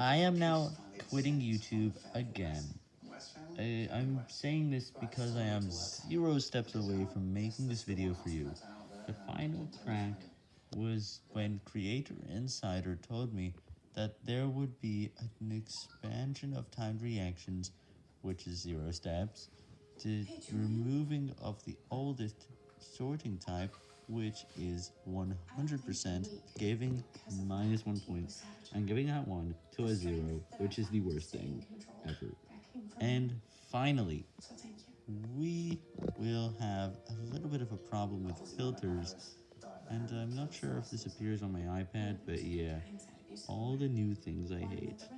I am now quitting YouTube again. I, I'm saying this because I am zero steps away from making this video for you. The final crack was when Creator Insider told me that there would be an expansion of timed reactions, which is zero steps, to removing of the oldest sorting type, which is 100%, giving minus one point, and giving that one to a zero, which is the worst thing ever. And finally, we will have a little bit of a problem with filters, and I'm not sure if this appears on my iPad, but yeah, all the new things I hate.